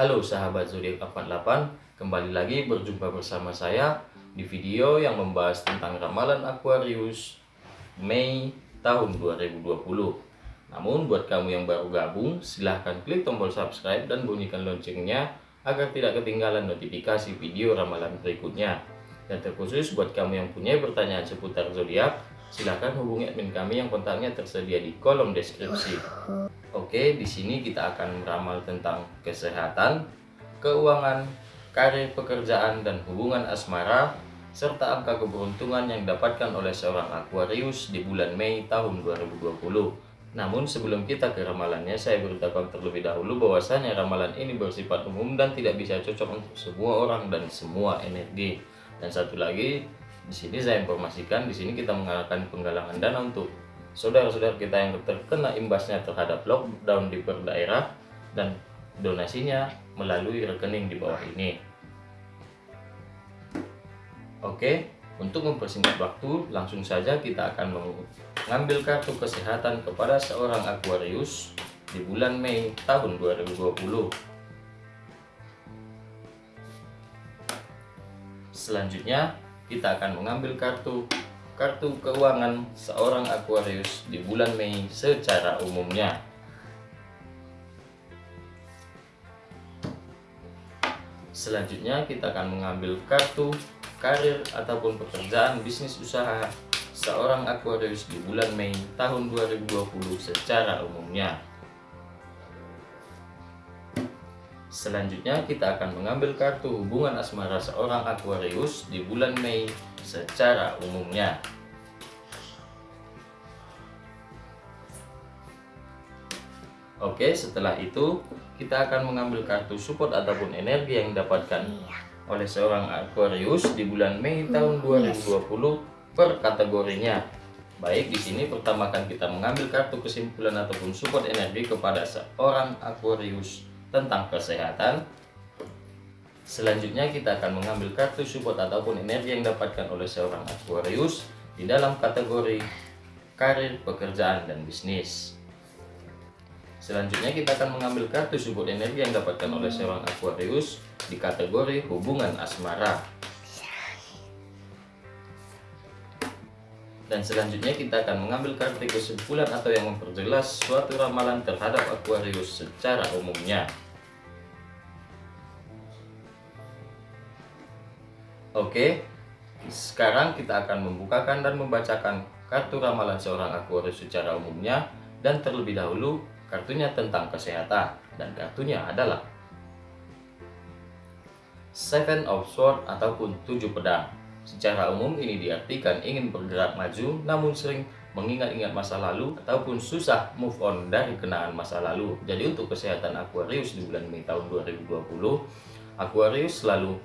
Halo sahabat zodiak 48, kembali lagi berjumpa bersama saya di video yang membahas tentang ramalan Aquarius Mei tahun 2020. Namun buat kamu yang baru gabung, silahkan klik tombol subscribe dan bunyikan loncengnya agar tidak ketinggalan notifikasi video ramalan berikutnya. Dan terkhusus buat kamu yang punya pertanyaan seputar zodiak, silahkan hubungi admin kami yang kontaknya tersedia di kolom deskripsi. Oke, di sini kita akan meramal tentang kesehatan, keuangan, karir pekerjaan dan hubungan asmara serta angka keberuntungan yang didapatkan oleh seorang Aquarius di bulan Mei tahun 2020. Namun sebelum kita ke ramalannya, saya beritahukan terlebih dahulu bahwasanya ramalan ini bersifat umum dan tidak bisa cocok untuk semua orang dan semua energi. Dan satu lagi, di sini saya informasikan di sini kita mengadakan penggalangan dana untuk saudara-saudara kita yang terkena imbasnya terhadap lockdown di per daerah dan donasinya melalui rekening di bawah ini. Oke, untuk mempersingkat waktu, langsung saja kita akan mengambil kartu kesehatan kepada seorang Aquarius di bulan Mei tahun 2020. Selanjutnya, kita akan mengambil kartu kartu keuangan seorang Aquarius di bulan Mei secara umumnya. Selanjutnya kita akan mengambil kartu karir ataupun pekerjaan bisnis usaha seorang Aquarius di bulan Mei tahun 2020 secara umumnya. Selanjutnya kita akan mengambil kartu hubungan asmara seorang Aquarius di bulan Mei secara umumnya. Oke, setelah itu kita akan mengambil kartu support ataupun energi yang didapatkan oleh seorang Aquarius di bulan Mei tahun 2020 per kategorinya. Baik, di sini pertama akan kita mengambil kartu kesimpulan ataupun support energi kepada seorang Aquarius tentang kesehatan, Selanjutnya kita akan mengambil kartu support ataupun energi yang didapatkan oleh seorang Aquarius di dalam kategori karir, pekerjaan, dan bisnis. Selanjutnya kita akan mengambil kartu support energi yang didapatkan oleh seorang Aquarius di kategori hubungan asmara. Dan selanjutnya kita akan mengambil kartu kesimpulan atau yang memperjelas suatu ramalan terhadap Aquarius secara umumnya. Oke, sekarang kita akan membukakan dan membacakan kartu ramalan seorang Aquarius secara umumnya dan terlebih dahulu kartunya tentang kesehatan dan kartunya adalah Seven of Swords ataupun tujuh pedang. Secara umum ini diartikan ingin bergerak maju namun sering mengingat-ingat masa lalu ataupun susah move on dari kenangan masa lalu. Jadi untuk kesehatan Aquarius di bulan Mei tahun 2020, Aquarius selalu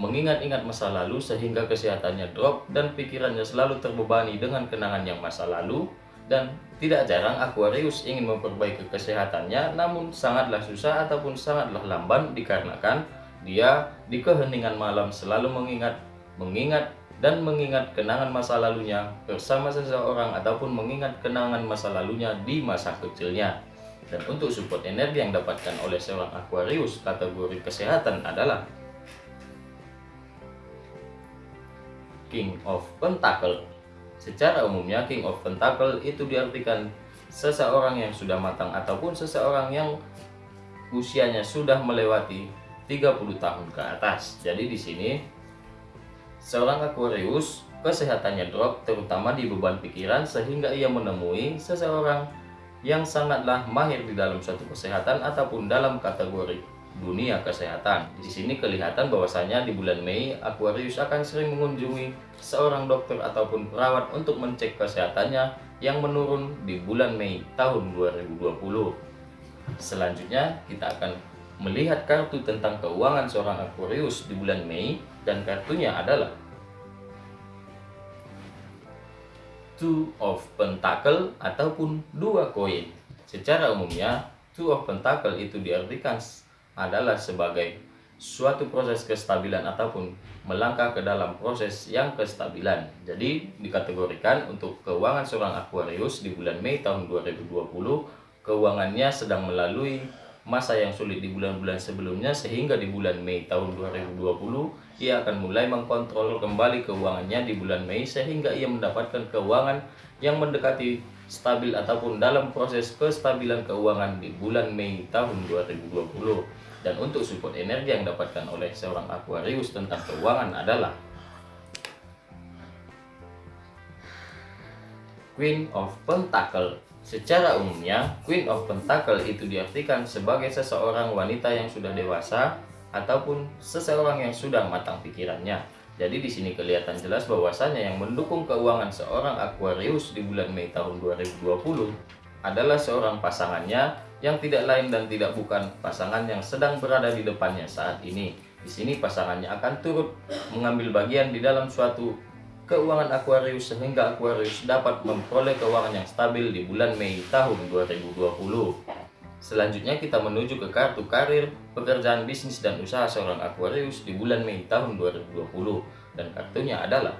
mengingat-ingat masa lalu sehingga kesehatannya drop dan pikirannya selalu terbebani dengan kenangan yang masa lalu dan tidak jarang Aquarius ingin memperbaiki kesehatannya namun sangatlah susah ataupun sangatlah lamban dikarenakan dia di keheningan malam selalu mengingat mengingat dan mengingat kenangan masa lalunya bersama seseorang ataupun mengingat kenangan masa lalunya di masa kecilnya. Dan untuk support energi yang dapatkan oleh seorang Aquarius kategori kesehatan adalah King of Pentacle. Secara umumnya King of Pentacle itu diartikan seseorang yang sudah matang ataupun seseorang yang usianya sudah melewati 30 tahun ke atas. Jadi di sini seorang Aquarius kesehatannya drop terutama di beban pikiran sehingga ia menemui seseorang yang sangatlah mahir di dalam suatu kesehatan ataupun dalam kategori dunia kesehatan. Di sini kelihatan bahwasanya di bulan Mei Aquarius akan sering mengunjungi seorang dokter ataupun perawat untuk mencek kesehatannya yang menurun di bulan Mei tahun 2020. Selanjutnya kita akan melihat kartu tentang keuangan seorang Aquarius di bulan Mei dan kartunya adalah Two of Pentacle ataupun dua koin. Secara umumnya, Two of Pentacle itu diartikan adalah sebagai suatu proses kestabilan ataupun melangkah ke dalam proses yang kestabilan. Jadi dikategorikan untuk keuangan seorang Aquarius di bulan Mei tahun 2020, keuangannya sedang melalui masa yang sulit di bulan-bulan sebelumnya sehingga di bulan Mei tahun 2020 ia akan mulai mengkontrol kembali keuangannya di bulan Mei sehingga ia mendapatkan keuangan yang mendekati stabil ataupun dalam proses kestabilan keuangan di bulan Mei tahun 2020 dan untuk support energi yang didapatkan oleh seorang Aquarius tentang keuangan adalah Queen of Pentacle. Secara umumnya, Queen of Pentacle itu diartikan sebagai seseorang wanita yang sudah dewasa ataupun seseorang yang sudah matang pikirannya. Jadi di sini kelihatan jelas bahwasanya yang mendukung keuangan seorang Aquarius di bulan Mei tahun 2020 adalah seorang pasangannya yang tidak lain dan tidak bukan pasangan yang sedang berada di depannya saat ini. Di sini pasangannya akan turut mengambil bagian di dalam suatu keuangan Aquarius sehingga Aquarius dapat memperoleh keuangan yang stabil di bulan Mei tahun 2020. Selanjutnya kita menuju ke kartu karir, pekerjaan bisnis dan usaha seorang Aquarius di bulan Mei tahun 2020 dan kartunya adalah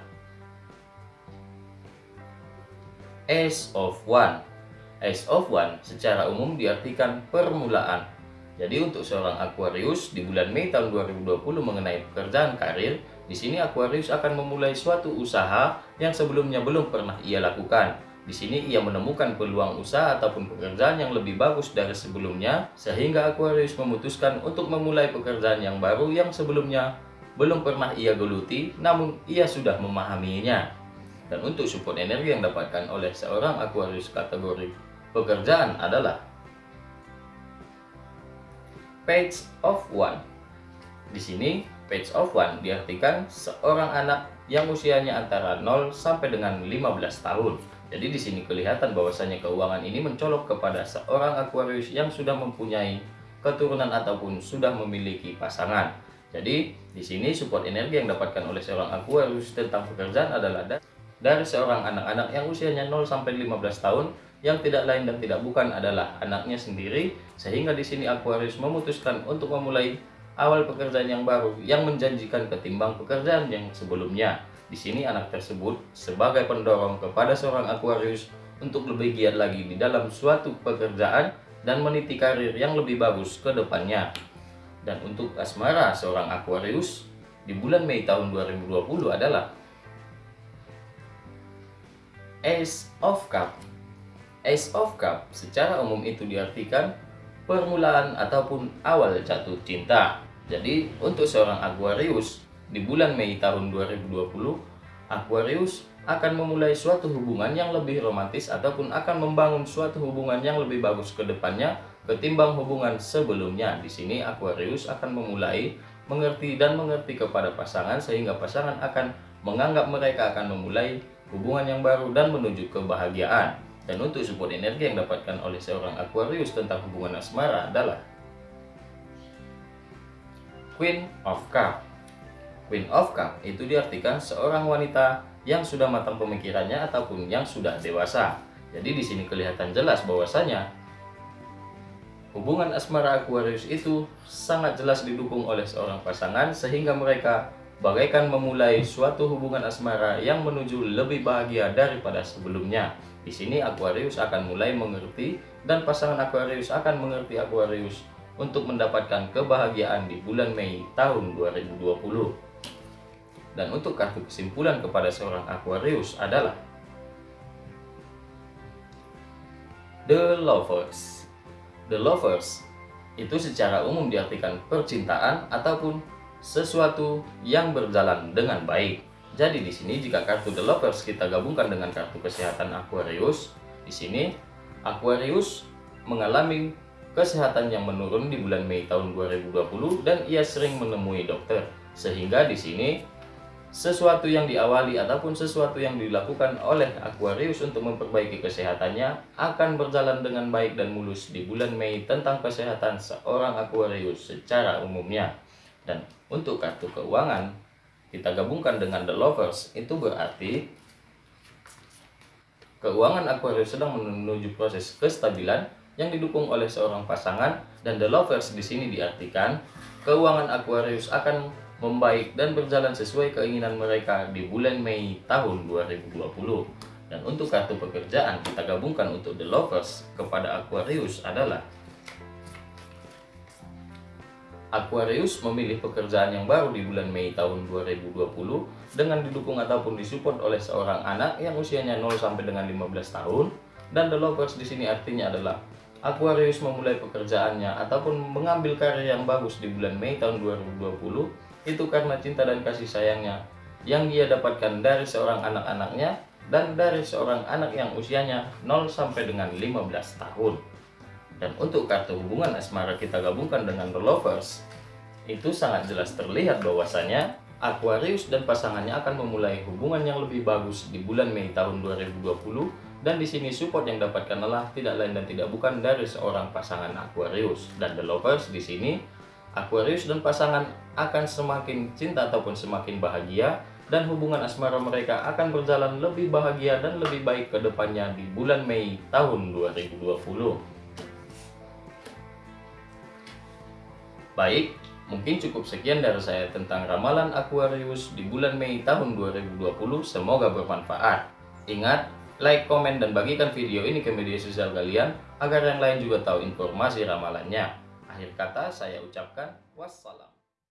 Ace of One. Ace of One secara umum diartikan permulaan. Jadi untuk seorang Aquarius di bulan Mei tahun 2020 mengenai pekerjaan karir, di sini Aquarius akan memulai suatu usaha yang sebelumnya belum pernah ia lakukan. Di sini ia menemukan peluang usaha ataupun pekerjaan yang lebih bagus dari sebelumnya, sehingga Aquarius memutuskan untuk memulai pekerjaan yang baru yang sebelumnya belum pernah ia geluti, namun ia sudah memahaminya. Dan untuk support energi yang dapatkan oleh seorang Aquarius kategori pekerjaan adalah Page of One. Di sini Page of One diartikan seorang anak yang usianya antara 0 sampai dengan 15 tahun. Jadi di sini kelihatan bahwasanya keuangan ini mencolok kepada seorang Aquarius yang sudah mempunyai keturunan ataupun sudah memiliki pasangan. Jadi di sini support energi yang dapatkan oleh seorang Aquarius tentang pekerjaan adalah dari seorang anak-anak yang usianya 0 sampai 15 tahun yang tidak lain dan tidak bukan adalah anaknya sendiri sehingga di sini Aquarius memutuskan untuk memulai awal pekerjaan yang baru yang menjanjikan ketimbang pekerjaan yang sebelumnya. Di sini anak tersebut sebagai pendorong kepada seorang Aquarius untuk lebih giat lagi di dalam suatu pekerjaan dan meniti karir yang lebih bagus ke depannya. Dan untuk asmara seorang Aquarius di bulan Mei tahun 2020 adalah Ace of Cup. Ace of Cup secara umum itu diartikan permulaan ataupun awal jatuh cinta. Jadi untuk seorang Aquarius di bulan Mei tahun 2020 Aquarius akan memulai suatu hubungan yang lebih romantis ataupun akan membangun suatu hubungan yang lebih bagus ke depannya ketimbang hubungan sebelumnya. Di sini Aquarius akan memulai mengerti dan mengerti kepada pasangan sehingga pasangan akan menganggap mereka akan memulai hubungan yang baru dan menuju kebahagiaan. Dan untuk support energi yang dapatkan oleh seorang Aquarius tentang hubungan asmara adalah Queen of Cup. Queen of Cup itu diartikan seorang wanita yang sudah matang pemikirannya ataupun yang sudah dewasa. Jadi di sini kelihatan jelas bahwasanya hubungan asmara Aquarius itu sangat jelas didukung oleh seorang pasangan sehingga mereka bagaikan memulai suatu hubungan asmara yang menuju lebih bahagia daripada sebelumnya. Di sini Aquarius akan mulai mengerti dan pasangan Aquarius akan mengerti Aquarius untuk mendapatkan kebahagiaan di bulan Mei tahun 2020. Dan untuk kartu kesimpulan kepada seorang Aquarius adalah The Lovers. The Lovers itu secara umum diartikan percintaan ataupun sesuatu yang berjalan dengan baik. Jadi di sini jika kartu The Lovers kita gabungkan dengan kartu kesehatan Aquarius, di sini Aquarius mengalami kesehatan yang menurun di bulan Mei tahun 2020 dan ia sering menemui dokter. Sehingga di sini sesuatu yang diawali ataupun sesuatu yang dilakukan oleh Aquarius untuk memperbaiki kesehatannya akan berjalan dengan baik dan mulus di bulan Mei tentang kesehatan seorang Aquarius secara umumnya. Dan untuk kartu keuangan, kita gabungkan dengan the lovers itu berarti keuangan Aquarius sedang menuju proses kestabilan yang didukung oleh seorang pasangan dan the lovers di sini diartikan keuangan Aquarius akan membaik dan berjalan sesuai keinginan mereka di bulan Mei tahun 2020 dan untuk kartu pekerjaan kita gabungkan untuk the lovers kepada Aquarius adalah Aquarius memilih pekerjaan yang baru di bulan Mei tahun 2020 dengan didukung ataupun disupport oleh seorang anak yang usianya 0 sampai dengan 15 tahun dan the lovers di sini artinya adalah Aquarius memulai pekerjaannya ataupun mengambil karir yang bagus di bulan Mei tahun 2020 itu karena cinta dan kasih sayangnya yang dia dapatkan dari seorang anak-anaknya dan dari seorang anak yang usianya 0 sampai dengan 15 tahun. Dan untuk kartu hubungan asmara kita gabungkan dengan The Lovers, itu sangat jelas terlihat bahwasanya Aquarius dan pasangannya akan memulai hubungan yang lebih bagus di bulan Mei tahun 2020 dan di sini support yang dapatkan adalah tidak lain dan tidak bukan dari seorang pasangan Aquarius. Dan The Lovers di sini Aquarius dan pasangan akan semakin cinta ataupun semakin bahagia. Dan hubungan asmara mereka akan berjalan lebih bahagia dan lebih baik ke depannya di bulan Mei tahun 2020. Baik, mungkin cukup sekian dari saya tentang ramalan Aquarius di bulan Mei tahun 2020. Semoga bermanfaat. Ingat, like, komen, dan bagikan video ini ke media sosial kalian agar yang lain juga tahu informasi ramalannya. Akhir kata saya ucapkan wassalam.